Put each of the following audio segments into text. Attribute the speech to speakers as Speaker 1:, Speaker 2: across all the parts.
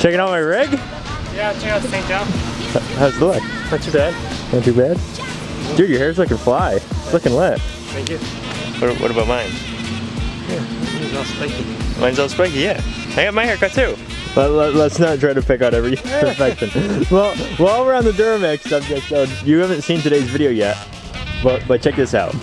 Speaker 1: Checking out my rig?
Speaker 2: Yeah, check out the St. John.
Speaker 1: How's it look?
Speaker 2: Not too bad.
Speaker 1: Not too bad? Dude, your hair's looking fly. It's looking lit.
Speaker 2: Thank you.
Speaker 1: What, what about mine?
Speaker 2: It's all spiky.
Speaker 1: Mine's all spiky, yeah. I got my haircut too. Let, let, us not try to pick out every perfection. well, while we're on the Duramax subject, though, you haven't seen today's video yet, but, but check this out.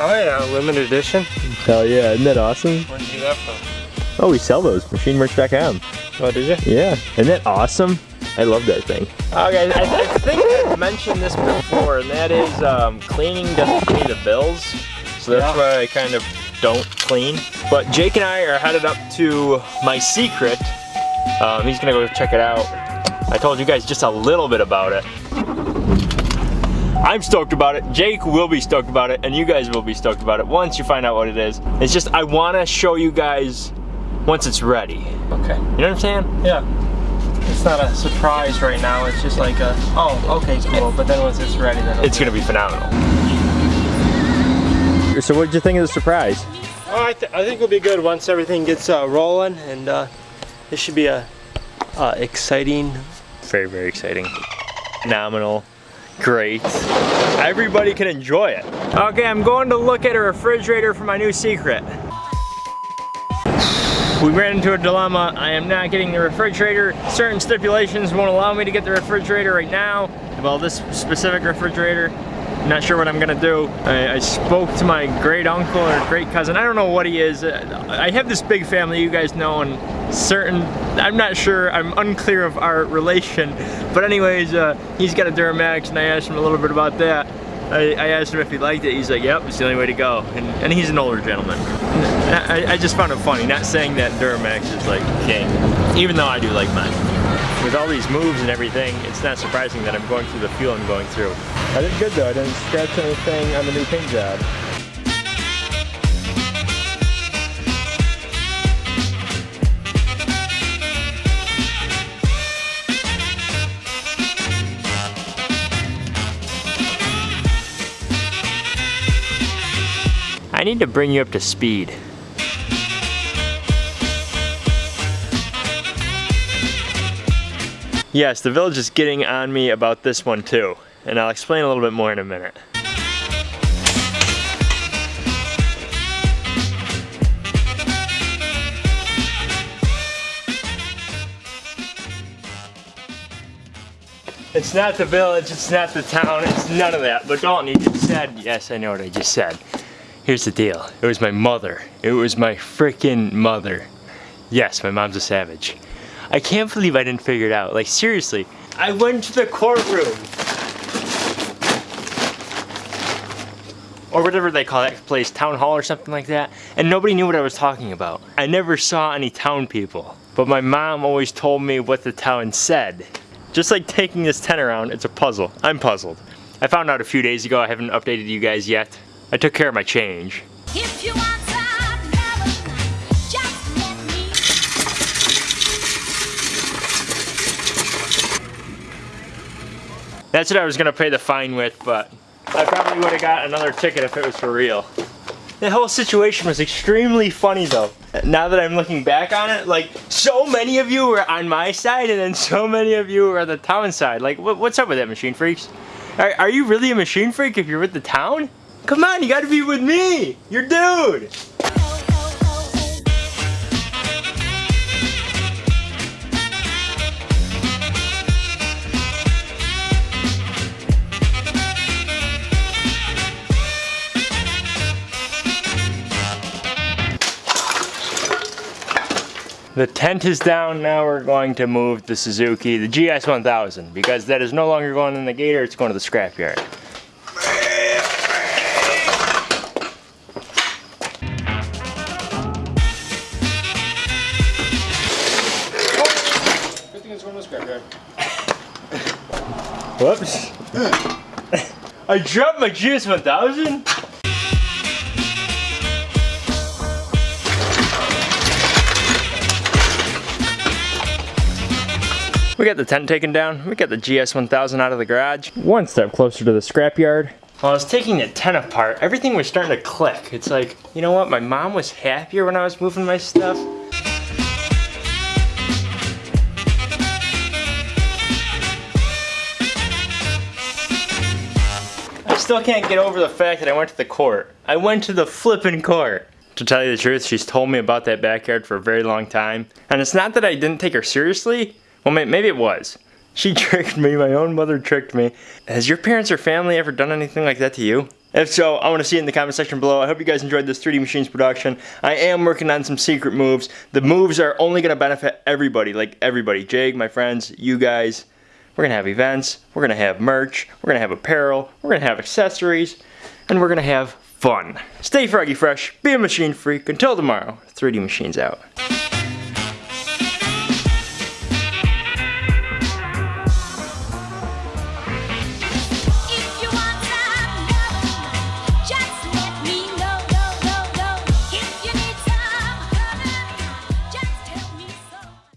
Speaker 2: Oh yeah, limited edition.
Speaker 1: Hell yeah, isn't that awesome?
Speaker 2: Where'd you get that from?
Speaker 1: Oh, we sell those, machinemerch.com.
Speaker 2: Oh, did you?
Speaker 1: Yeah, isn't that awesome? I love that thing. Okay, I, I think I mentioned this before, and that is um, cleaning doesn't pay the bills. So that's
Speaker 2: Yeah.
Speaker 1: why I kind of don't clean. But Jake and I are headed up to my secret. Um, he's gonna go check it out. I told you guys just a little bit about it. I'm stoked about it. Jake will be stoked about it, and you guys will be stoked about it once you find out what it is. It's just I want to show you guys once it's ready.
Speaker 2: Okay.
Speaker 1: You know what I'm saying?
Speaker 2: Yeah. It's not a surprise right now. It's just like a, oh, okay, cool. But then once it's ready, then
Speaker 1: It's gonna be phenomenal. So what did you think of the surprise?
Speaker 2: Oh, I, th I think it'll be good once everything gets uh, rolling, and uh, this should be a uh, exciting.
Speaker 1: Very, very exciting. Phenomenal. Great. Everybody can enjoy it. Okay, I'm going to look at a refrigerator for my new secret. We ran into a dilemma. I am not getting the refrigerator. Certain stipulations won't allow me to get the refrigerator right now. Well, this specific refrigerator, not sure what I'm gonna do. I, I spoke to my great uncle or great cousin. I don't know what he is. Uh, I have this big family, you guys know, and certain, I'm not sure, I'm unclear of our relation. But anyways, uh, he's got a Duramax and I asked him a little bit about that. I, I asked him if he liked it. He's like, yep, it's the only way to go. And, and he's an older gentleman. I, I just found it funny, not saying that Duramax is like king, even though I do like mine. With all these moves and everything, it's not surprising that I'm going through the fuel I'm going through. I did good though, I didn't scratch anything on the new paint job. Need to bring you up to speed. Yes, the village is getting on me about this one too, and I'll explain a little bit more in a minute. It's not the village, it's not the town, it's none of that. But Dalton, you just said, yes, I know what I just said. Here's the deal. It was my mother. It was my freaking mother. Yes, my mom's a savage. I can't believe I didn't figure it out. Like seriously, I went to the courtroom. Or whatever they call that place, town hall or something like that. And nobody knew what I was talking about. I never saw any town people. But my mom always told me what the town said. Just like taking this tent around, it's a puzzle. I'm puzzled. I found out a few days ago, I haven't updated you guys yet. I took care of my change.
Speaker 3: If you want some just let me.
Speaker 1: That's what I was gonna pay the fine with, but I probably would have got another ticket if it was for real. The whole situation was extremely funny though. Now that I'm looking back on it, like so many of you were on my side and then so many of you were on the town side. Like what, what's up with that machine freaks? Are, are you really a machine freak if you're with the town? Come on, you gotta be with me! Your dude! The tent is down, now we're going to move the Suzuki, the GS1000, because that is no longer going in the gator, it's going to the scrapyard.
Speaker 2: Scrapyard.
Speaker 1: Whoops. I dropped my GS1000? We got the tent taken down. We got the GS1000 out of the garage. One step closer to the scrapyard. While I was taking the tent apart, everything was starting to click. It's like, you know what? My mom was happier when I was moving my stuff. Still can't get over the fact that I went to the court. I went to the flippin' court. To tell you the truth, she's told me about that backyard for a very long time. And it's not that I didn't take her seriously. Well, maybe it was. She tricked me. My own mother tricked me. Has your parents or family ever done anything like that to you? If so, I want to see it in the comment section below. I hope you guys enjoyed this 3D Machines production. I am working on some secret moves. The moves are only going to benefit everybody, like everybody. Jake, my friends, you guys. We're going to have events. We're going to have merch. We're going to have apparel. We're going to have accessories. And we're going to have fun. Stay froggy fresh. Be a machine freak. Until tomorrow, 3D Machines out.